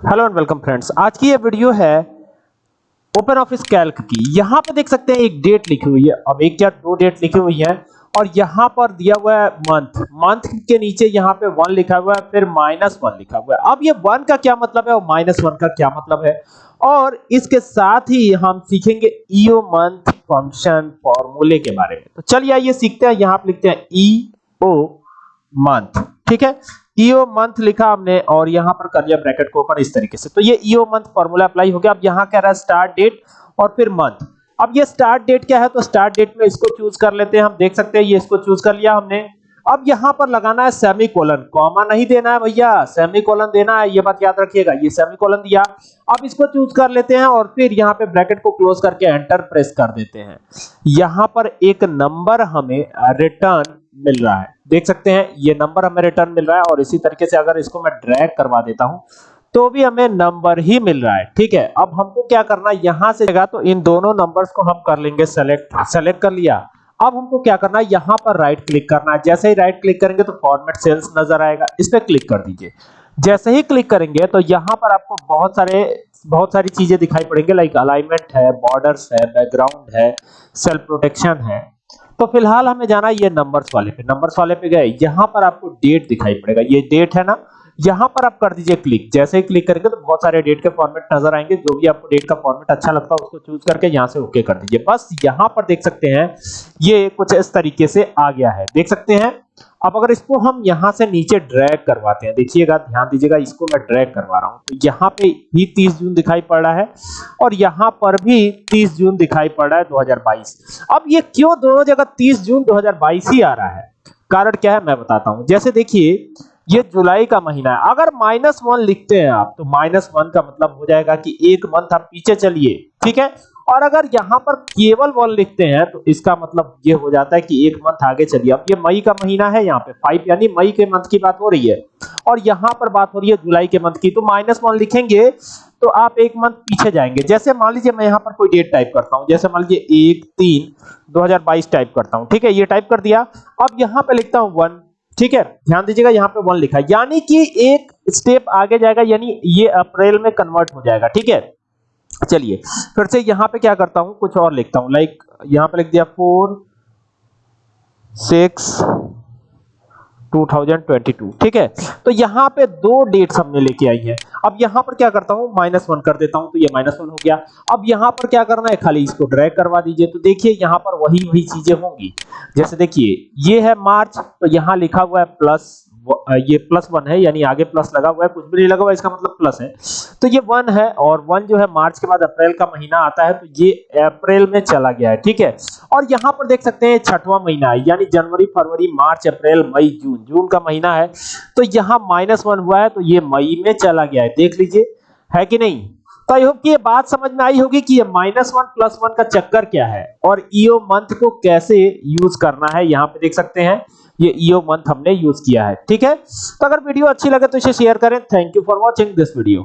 Hello and welcome friends आज की ये वीडियो है ओपन ऑफ़िस कैल्क की। यहाँ पर देख सकते हैं एक डेट लिखी हुई है। अब एक या दो डेट लिखी हुई है और यहाँ पर दिया हुआ है मंथ मंथ के नीचे यहाँ पे वन लिखा हुआ है, फिर माइनस वन लिखा हुआ है। अब ये वन का क्या मतलब है और माइनस वन का क्या मतलब है? और इसके साथ ही हम सीखेंगे ईओ मंथ फ़ंक्शन फॉर्मूले के बारे में। तो चलिए आइए सीखते हैं। यहाँ पे लिखते हैं ई ओ मंथ ठीक है? ईओ मंथ लिखा हमने और यहाँ पर कर लिया ब्रैकेट को ओपन इस तरीके से। तो ये ईओ मंथ फार्मूला अप्लाई हो गया। अब यहाँ कह रहा है स्टार्ट डेट और फिर मंथ अब ये स्टार्ट डेट क्या है? तो स्टार्ट डेट में इसको चूज़ कर लेते हैं। हम देख सकते हैं ये इसको चूज़ कर लिया हमने। अब यहाँ पर लगाना है सेमीकोलन कॉमा नहीं देना है भैया। सेमीकोलन देना है। ये बात याद रखिएगा। ये सेमीकोलन दिया। अब इसको चूज़ कर लेते हैं और फिर यहाँ पे ब्रैकेट को क्लोज करके एंटर प्रेस कर देते हैं। यहाँ पर एक नंबर हमें रिटर्न मिल रहा है। देख सकते हैं, ये नंबर हमें रिटर्न मिल रहा है और इसी तरीके से अगर इसको मैं ड्रैग करवा देता हूँ तो भी हमें नंबर ही मिल रहा है, ठीक है? अब हमको क्या करना है? यहाँ से जगह तो इन दोनों नंबर्स को हम कर लेंगे सेलेक्ट सेलेक्ट कर लिया। अब हमको क्या करना है? यहाँ पर राइट क्लिक करना है। जैसे ही राइट क्लिक करेंगे तो फॉर्मेट सेल्स नज़र आएगा। इस पर क्लिक कर दीजिए। जैसे ही क्लिक करेंगे तो यहाँ पर आपको बहुत सारे, बहुत सारी चीज़ें दिखाई पड़ेंगे लाइक अलाइनमेंट है बॉर्डर्स है बैकग्राउंड है सेल्फ प्रोटेक्शन है। तो फ़िलहाल हमें जाना ये नंबर्स वाले पे। नंबर्स वाले पे गए। यहाँ पर आपको डेट दिखाई पड़ेगा। ये डेट है ना? यहाँ पर आप कर दीजिए क्लिक। जैसे ही क्लिक करेंगे तो बहुत सारे डेट के फॉर्मेट नज़र आएँगे। जो भी आपको डेट का फॉर्मेट अच्छा लगता है, उसको चूज़ करके यहाँ से ओके कर दीजिए। बस यहाँ पर देख सकते हैं, ये कुछ इस तरीके से आ गया है। देख सकते हैं, अब अगर इसको हम यहाँ से नीचे ड्रैग करवाते हैं, देखिएगा, ध्यान दीजिएगा, इसको मैं ड्रैग करवा रहा हूँ। तो यहाँ पे भी 30 जून दिखाई पड़ रहा है और यहाँ पर भी 30 जून दिखाई पड़ रहा है 2022 अब ये क्यों दोनों जगह 30 जून 2022 ही आ रहा है? कारण क्या है, मैं बताता हूँ। जैसे देखिए ये जुलाई का महीना है। अगर माइनस वन लिखते हैं आप तो माइनस वन का मतलब हो जाएगा कि एक मंथ आप पीछे चलिए, ठीक है? और अगर यहाँ पर केवल वन लिखते हैं तो इसका मतलब ये हो जाता है कि एक मंथ आगे चलिए। अब ये मई का महीना है यहाँ पे फाइव यानी मई के मंथ की बात हो रही है। और यहाँ पर बात हो रही है जुलाई के मंथ की तो माइनस वन लिखेंगे तो आप एक मंथ पीछे जाएँगे। जैसे मान लीजिए मैं यहाँ पर कोई डेट टाइप करता हूँ, जैसे मान लीजिए एक, तीन, दो टाइप करता हूँ, ठीक है? ये टाइप कर दिया। अब यहाँ पे लिखता हूँ वन ठीक है, ध्यान दीजिएगा, यहाँ पे वन लिखा है। यानी कि एक स्टेप आगे जाएगा, यानी ये अप्रैल में कन्वर्ट हो जाएगा, ठीक है? चलिए, फिर से यहाँ पे क्या करता हूँ, कुछ और लिखता हूँ। लाइक यहाँ पे लिख दिया फोर सिक्स 2022 ठीक है? तो यहाँ पे दो डेट्स हमने लेके आई है। अब यहाँ पर क्या करता हूँ? माइनस वन कर देता हूँ तो ये माइनस वन हो गया। अब यहाँ पर क्या करना है? खाली इसको ड्रैग करवा दीजिए। तो देखिए, यहाँ पर वही वही चीज़ें होंगी। जैसे देखिए, ये है मार्च तो यहाँ लिखा हुआ है प्लस ये प्लस वन है, यानी आगे प्लस लगा हुआ है, कुछ भी नहीं लगा हुआ इसका मतलब प्लस है। तो ये वन है, और वन जो है मार्च के बाद अप्रैल का महीना आता है तो ये अप्रैल में चला गया है, ठीक है? और यहाँ पर देख सकते हैं, छठवां महीना है, यानी जनवरी, फरवरी, मार्च, अप्रैल, मई, जून जून का महीना है। तो यहाँ माइनस वन हुआ है तो ये मई में चला गया है, देख लीजिए, है कि नहीं? तो आई होप कि ये बात समझ में आई होगी कि ये माइनस वन प्लस वन का चक्कर क्या है और ईओ मंथ को कैसे यूज़ करना है, यहाँ पे देख सकते हैं। ये ईओ मंथ हमने यूज़ किया है, ठीक है? तो अगर वीडियो अच्छी लगे तो इसे शेयर करें। Thank you for watching this video